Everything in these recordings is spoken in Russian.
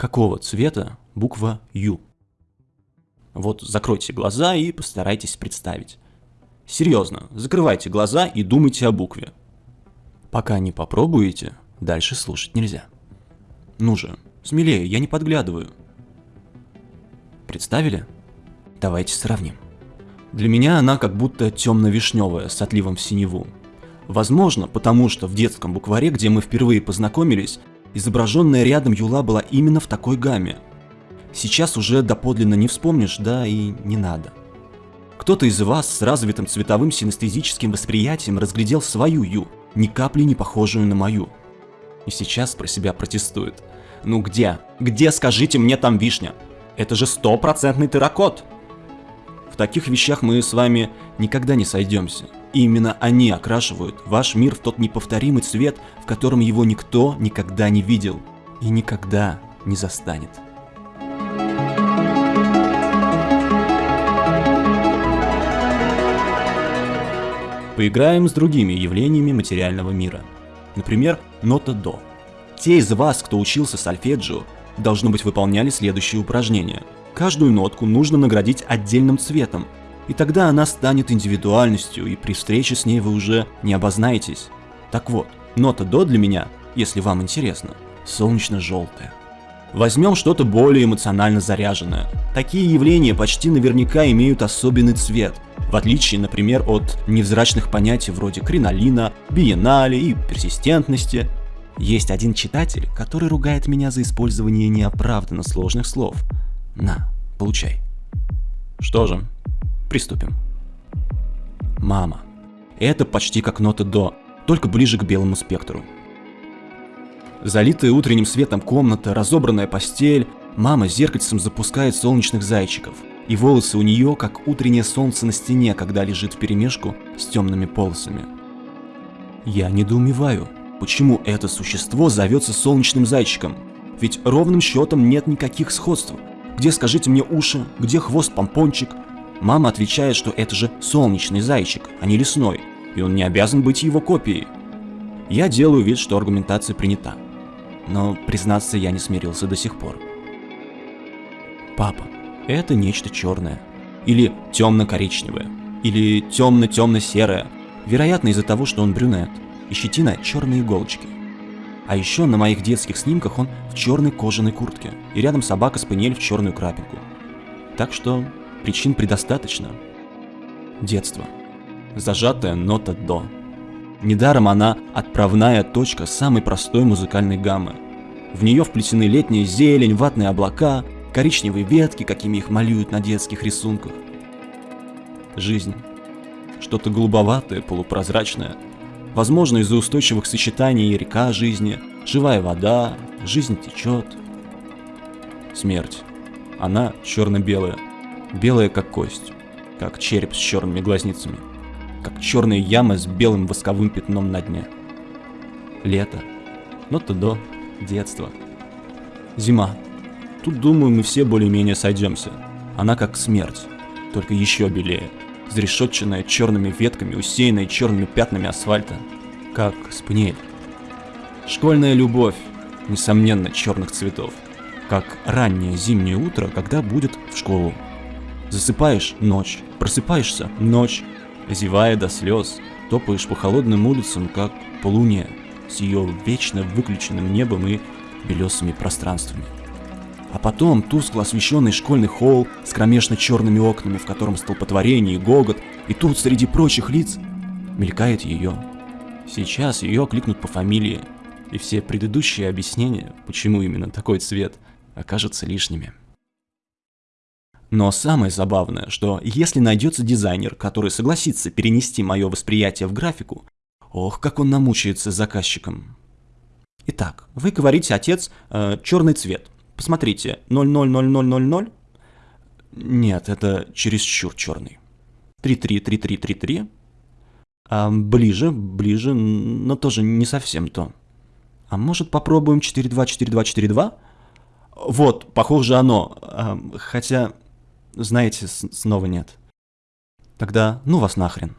Какого цвета буква Ю? Вот закройте глаза и постарайтесь представить. Серьезно, закрывайте глаза и думайте о букве. Пока не попробуете, дальше слушать нельзя. Ну же, смелее, я не подглядываю. Представили? Давайте сравним. Для меня она как будто темно-вишневая с отливом в синеву. Возможно, потому что в детском букваре, где мы впервые познакомились, изображенная рядом Юла была именно в такой гамме. Сейчас уже доподлинно не вспомнишь, да и не надо. Кто-то из вас с развитым цветовым синестезическим восприятием разглядел свою Ю, ни капли не похожую на мою. И сейчас про себя протестует. Ну где? Где, скажите мне, там вишня? Это же стопроцентный терракот! В таких вещах мы с вами никогда не сойдемся. И именно они окрашивают ваш мир в тот неповторимый цвет, в котором его никто никогда не видел и никогда не застанет. Поиграем с другими явлениями материального мира. Например, нота до. Те из вас, кто учился сольфеджио, должно быть выполняли следующие упражнения. Каждую нотку нужно наградить отдельным цветом, и тогда она станет индивидуальностью, и при встрече с ней вы уже не обознаетесь. Так вот, нота до для меня, если вам интересно, солнечно-желтая. Возьмем что-то более эмоционально заряженное. Такие явления почти наверняка имеют особенный цвет, в отличие, например, от невзрачных понятий вроде кринолина, биеннале и персистентности. Есть один читатель, который ругает меня за использование неоправданно сложных слов. На, получай. Что же, приступим. Мама. Это почти как нота до, только ближе к белому спектру. Залитая утренним светом комната, разобранная постель, мама зеркальцем запускает солнечных зайчиков, и волосы у нее как утреннее солнце на стене, когда лежит в перемешку с темными полосами. Я недоумеваю, почему это существо зовется солнечным зайчиком, ведь ровным счетом нет никаких сходств. Где, скажите мне, уши, где хвост-помпончик? Мама отвечает, что это же солнечный зайчик, а не лесной, и он не обязан быть его копией. Я делаю вид, что аргументация принята но, признаться, я не смирился до сих пор. Папа, это нечто черное. Или темно-коричневое. Или темно-темно-серое. Вероятно, из-за того, что он брюнет. И щетина черные иголочки. А еще на моих детских снимках он в черной кожаной куртке. И рядом собака-спаниель в черную крапинку. Так что причин предостаточно. Детство. Зажатая нота до. Недаром она отправная точка самой простой музыкальной гаммы. В нее вплетены летняя зелень, ватные облака, коричневые ветки, какими их малюют на детских рисунках. Жизнь. Что-то голубоватое, полупрозрачное. Возможно, из-за устойчивых сочетаний река жизни, живая вода, жизнь течет. Смерть. Она черно-белая. Белая, как кость. Как череп с черными глазницами как черная яма с белым восковым пятном на дне. Лето. Нота до. Детство. Зима. Тут, думаю, мы все более-менее сойдемся. Она как смерть, только еще белее. Зарешетченная черными ветками, усеянная черными пятнами асфальта. Как спнель. Школьная любовь, несомненно, черных цветов. Как раннее зимнее утро, когда будет в школу. Засыпаешь – ночь, просыпаешься – ночь, Зевая до слез, топаешь по холодным улицам, как полуния, с ее вечно выключенным небом и белесыми пространствами. А потом тускло освещенный школьный холл с кромешно черными окнами, в котором столпотворение и гогот, и тут среди прочих лиц мелькает ее. Сейчас ее кликнут по фамилии, и все предыдущие объяснения, почему именно такой цвет, окажутся лишними. Но самое забавное, что если найдется дизайнер, который согласится перенести мое восприятие в графику, ох, как он намучается с заказчиком. Итак, вы говорите, отец, э, черный цвет. Посмотрите, 000000. Нет, это чересчур черный. 333333. А ближе, ближе, но тоже не совсем то. А может попробуем 424242? Вот, похоже оно. А, хотя знаете, снова нет. Тогда ну вас нахрен.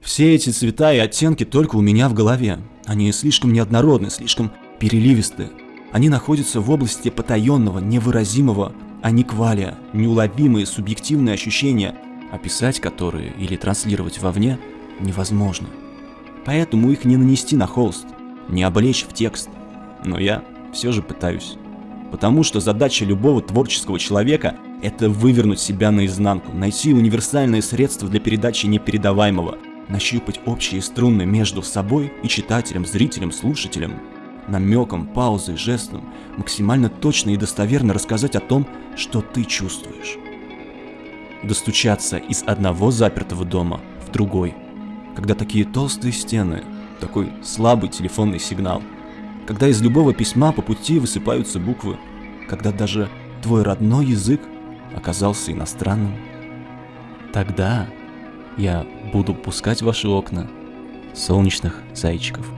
Все эти цвета и оттенки только у меня в голове. Они слишком неоднородны, слишком переливисты. Они находятся в области потаенного, невыразимого, аниквалия, неуловимые субъективные ощущения, описать которые или транслировать вовне невозможно. Поэтому их не нанести на холст, не облечь в текст. Но я все же пытаюсь. Потому что задача любого творческого человека – это вывернуть себя наизнанку, найти универсальные средства для передачи непередаваемого, нащупать общие струны между собой и читателем, зрителем, слушателем, намеком, паузой, жестом, максимально точно и достоверно рассказать о том, что ты чувствуешь. Достучаться из одного запертого дома в другой, когда такие толстые стены, такой слабый телефонный сигнал – когда из любого письма по пути высыпаются буквы, когда даже твой родной язык оказался иностранным. Тогда я буду пускать в ваши окна солнечных зайчиков.